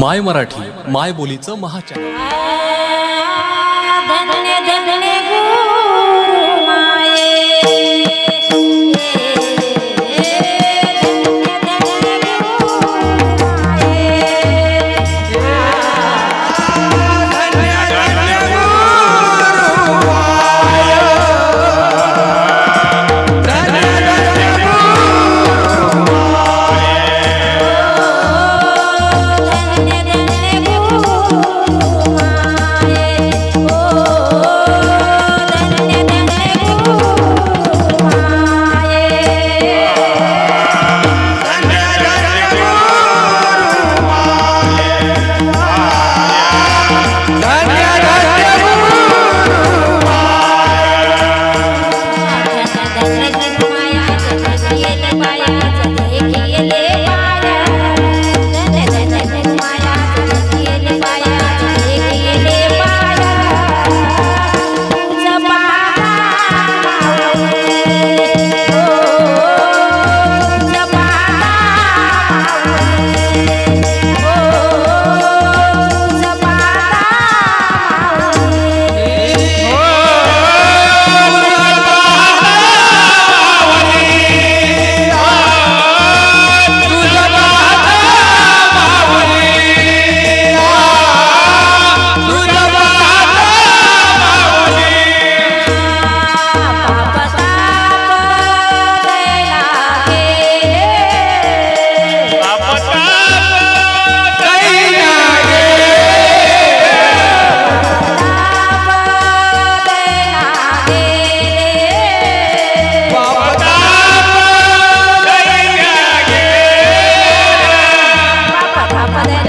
माय मराठी माय बोलीचं महाचॅनल. 하늘